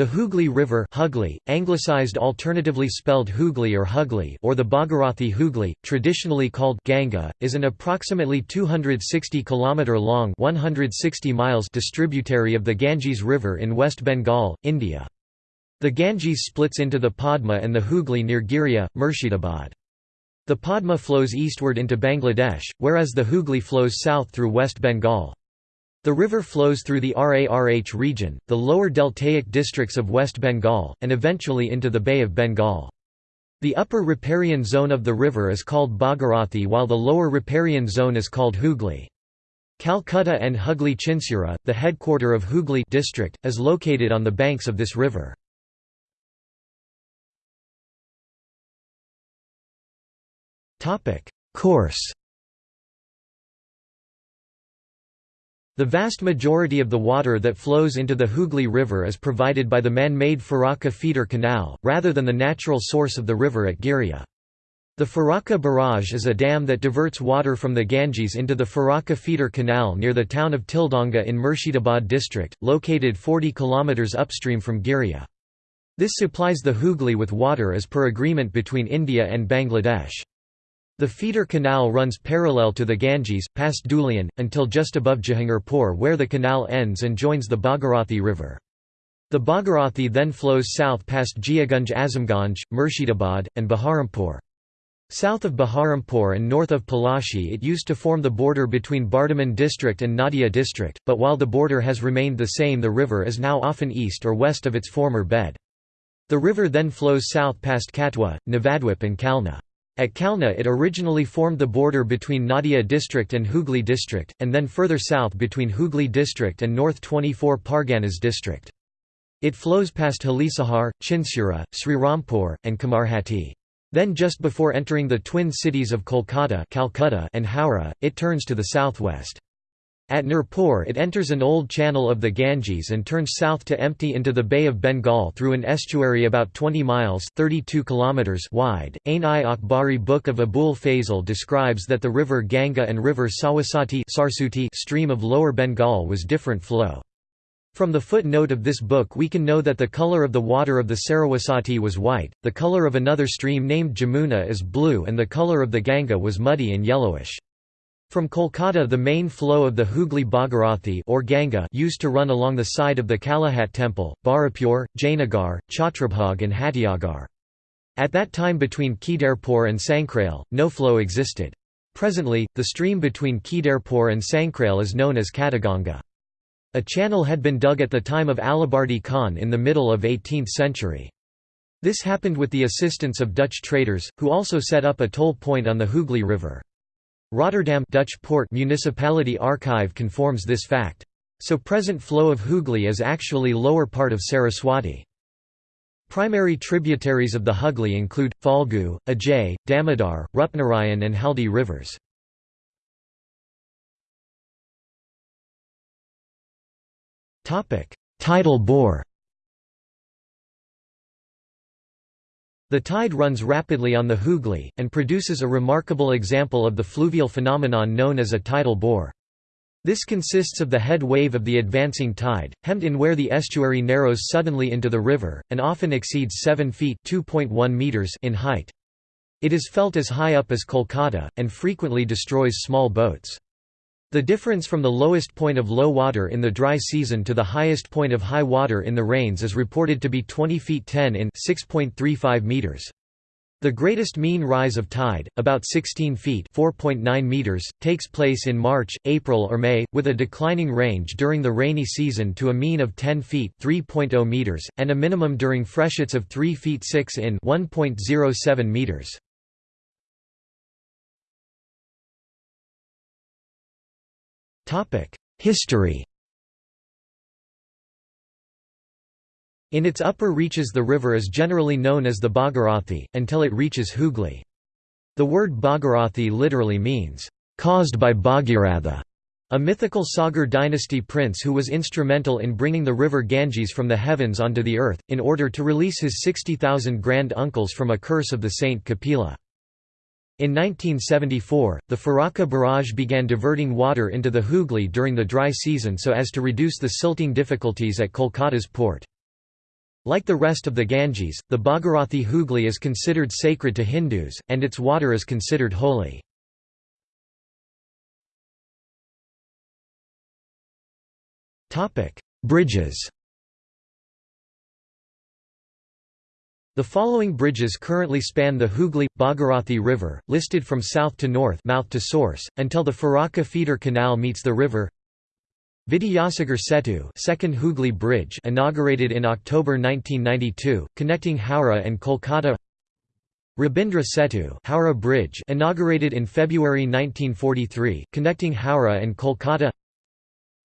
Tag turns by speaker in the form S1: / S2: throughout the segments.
S1: The Hooghly River Hugli, anglicized alternatively spelled Hooghly or Hugli or the Bhagirathi Hooghly, traditionally called Ganga, is an approximately 260 km long 160 miles distributary of the Ganges River in West Bengal, India. The Ganges splits into the Padma and the Hooghly near Giria, Murshidabad. The Padma flows eastward into Bangladesh, whereas the Hooghly flows south through West Bengal. The river flows through the RARH region, the lower deltaic districts of West Bengal, and eventually into the Bay of Bengal. The upper riparian zone of the river is called Bhagirathi while the lower riparian zone is called Hooghly. Calcutta and Hooghly Chinsura, the headquarter of Hooghly district, is located on the banks of this river. Course The vast majority of the water that flows into the Hooghly River is provided by the man-made Farakka feeder canal, rather than the natural source of the river at Giria. The Farakka Barrage is a dam that diverts water from the Ganges into the Farakka feeder canal near the town of Tildanga in Murshidabad district, located 40 km upstream from Giria. This supplies the Hooghly with water as per agreement between India and Bangladesh. The feeder canal runs parallel to the Ganges, past Dhulian, until just above Jahangirpur where the canal ends and joins the Bhagirathi River. The Bhagirathi then flows south past Jiagunj Azamganj, Murshidabad, and Baharampur. South of Baharampur and north of Palashi it used to form the border between Bardhaman district and Nadia district, but while the border has remained the same the river is now often east or west of its former bed. The river then flows south past Katwa, Navadwip and Kalna. At Kalna it originally formed the border between Nadia district and Hooghly district, and then further south between Hooghly district and North 24 Parganas district. It flows past Halisahar, Chinsura, Srirampur, and Kamarhati. Then just before entering the twin cities of Kolkata Calcutta and Howrah, it turns to the southwest. At Nurpur it enters an old channel of the Ganges and turns south to empty into the Bay of Bengal through an estuary about 20 miles 32 kilometers wide. Ain-i-Akbari Book of Abul Fazl describes that the river Ganga and river Saraswati stream of lower Bengal was different flow. From the footnote of this book we can know that the color of the water of the Saraswati was white, the color of another stream named Jamuna is blue and the color of the Ganga was muddy and yellowish. From Kolkata the main flow of the Hooghly Bhagirathi or Ganga used to run along the side of the Kalighat temple, Barapur, Jainagar, Chhatrabhag and Hatiagar. At that time between Kedarpur and Sankrail, no flow existed. Presently, the stream between Kedarpur and Sankrail is known as Kataganga. A channel had been dug at the time of Alibardi Khan in the middle of 18th century. This happened with the assistance of Dutch traders, who also set up a toll point on the Hooghly River. Rotterdam Dutch port municipality archive confirms this fact. So present flow of Hooghly is actually lower part of Saraswati. Primary tributaries of the Hooghly include, Falgu, Ajay, Damodar, Rupnarayan and Haldi rivers. Tidal bore The tide runs rapidly on the Hooghly, and produces a remarkable example of the fluvial phenomenon known as a tidal bore. This consists of the head wave of the advancing tide, hemmed in where the estuary narrows suddenly into the river, and often exceeds 7 feet meters in height. It is felt as high up as Kolkata, and frequently destroys small boats. The difference from the lowest point of low water in the dry season to the highest point of high water in the rains is reported to be 20 feet 10 in 6.35 meters. The greatest mean rise of tide, about 16 feet (4.9 meters), takes place in March, April or May, with a declining range during the rainy season to a mean of 10 feet (3.0 meters) and a minimum during freshets of 3 feet 6 in (1.07 meters). History In its upper reaches the river is generally known as the Bhagirathi, until it reaches Hooghly. The word Bhagirathi literally means, "...caused by Bhagiratha", a mythical Sagar dynasty prince who was instrumental in bringing the river Ganges from the heavens onto the earth, in order to release his 60,000 grand uncles from a curse of the saint Kapila. In 1974, the Farakka barrage began diverting water into the Hooghly during the dry season so as to reduce the silting difficulties at Kolkata's port. Like the rest of the Ganges, the Bhagirathi Hooghly is considered sacred to Hindus, and its water is considered holy. Bridges The following bridges currently span the Hooghly Bhagirathi River, listed from south to north mouth to source, until the Farakka feeder canal meets the river. Vidyasagar Setu second Hooghly Bridge inaugurated in October 1992, connecting Howrah and Kolkata Rabindra Setu Howrah Bridge inaugurated in February 1943, connecting Howrah and Kolkata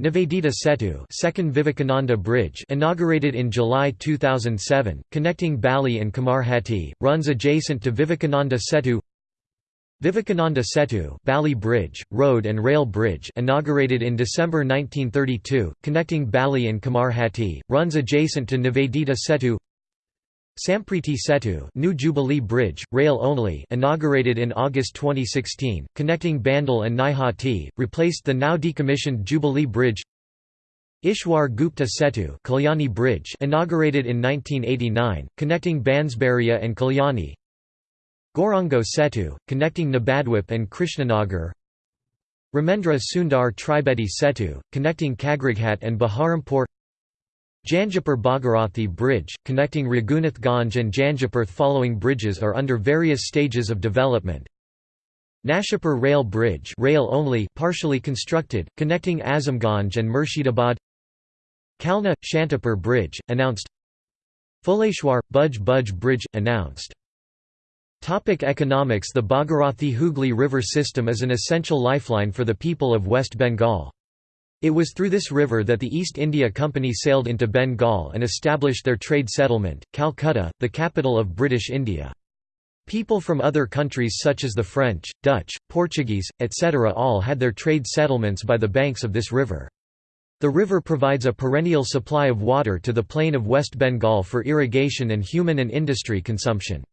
S1: Nivedita Setu Second Vivekananda Bridge inaugurated in July 2007, connecting Bali and Kamarhati, runs adjacent to Vivekananda Setu. Vivekananda Setu Bali Bridge, road and rail bridge inaugurated in December 1932, connecting Bali and Kamarhati, runs adjacent to Nivedita Setu Sampriti Setu New Jubilee Bridge, rail only inaugurated in August 2016, connecting Bandel and Naihati, replaced the now decommissioned Jubilee Bridge. Ishwar Gupta Setu Kalyani Bridge inaugurated in 1989, connecting Bansberia and Kalyani. Gaurango Setu, connecting Nabadwip and Krishnanagar. Ramendra Sundar Tribedi Setu, connecting Kagrighat and Baharampur Jangipur Bhagirathi Bridge, connecting Raghunath Ganj and Jangipur following bridges are under various stages of development. Nasipur Rail Bridge rail only partially constructed, connecting Azamganj and Murshidabad Kalna – Shantipur Bridge, announced Phuleshwar – Budge Budge Bridge, announced Topic economics The Bhagirathi Hooghly River system is an essential lifeline for the people of West Bengal. It was through this river that the East India Company sailed into Bengal and established their trade settlement, Calcutta, the capital of British India. People from other countries such as the French, Dutch, Portuguese, etc. all had their trade settlements by the banks of this river. The river provides a perennial supply of water to the plain of West Bengal for irrigation and human and industry consumption.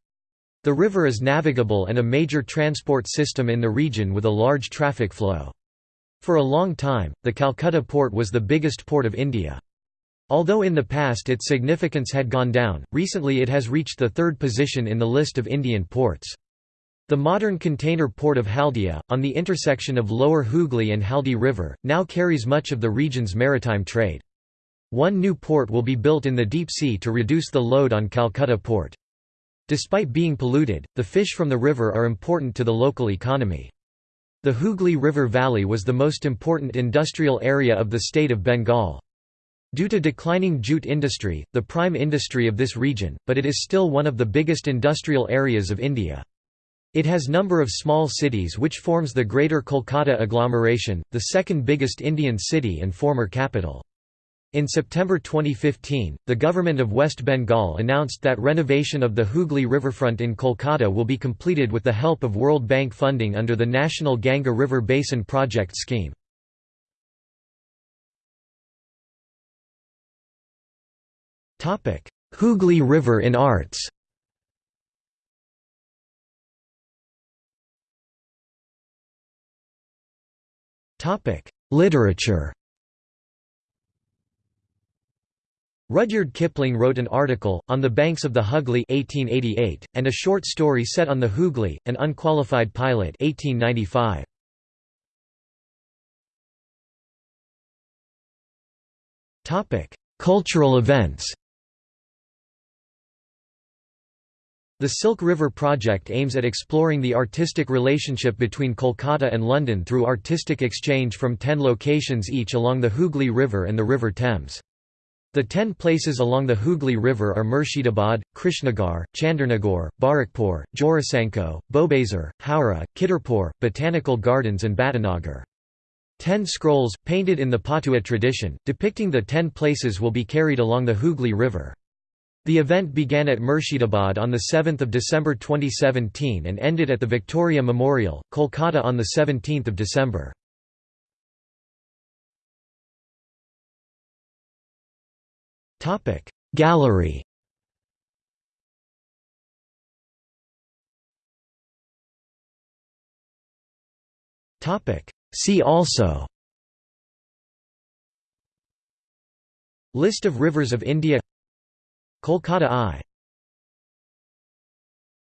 S1: The river is navigable and a major transport system in the region with a large traffic flow. For a long time, the Calcutta port was the biggest port of India. Although in the past its significance had gone down, recently it has reached the third position in the list of Indian ports. The modern container port of Haldia, on the intersection of Lower Hooghly and Haldi River, now carries much of the region's maritime trade. One new port will be built in the deep sea to reduce the load on Calcutta port. Despite being polluted, the fish from the river are important to the local economy. The Hooghly River Valley was the most important industrial area of the state of Bengal. Due to declining jute industry, the prime industry of this region, but it is still one of the biggest industrial areas of India. It has number of small cities which forms the Greater Kolkata agglomeration, the second biggest Indian city and former capital. In September 2015, the government of West Bengal announced that renovation of the Hooghly riverfront in Kolkata will be completed with the help of World Bank funding under the National Ganga River Basin Project scheme. Hooghly River in arts Literature Rudyard Kipling wrote an article, On the Banks of the Hooghly 1888, and a short story set on the Hooghly, An Unqualified Pilot 1895. Cultural events The Silk River Project aims at exploring the artistic relationship between Kolkata and London through artistic exchange from ten locations each along the Hooghly River and the River Thames. The ten places along the Hooghly River are Murshidabad, Krishnagar, Chandernagore, Barrackpore, Jorasanko, Bowbazar, Howrah, Kidderpore, Botanical Gardens and Batanagar. Ten scrolls, painted in the Patua tradition, depicting the ten places will be carried along the Hooghly River. The event began at Murshidabad on 7 December 2017 and ended at the Victoria Memorial, Kolkata on 17 December. Topic. Gallery. Topic. See also. List of rivers of India. Kolkata I.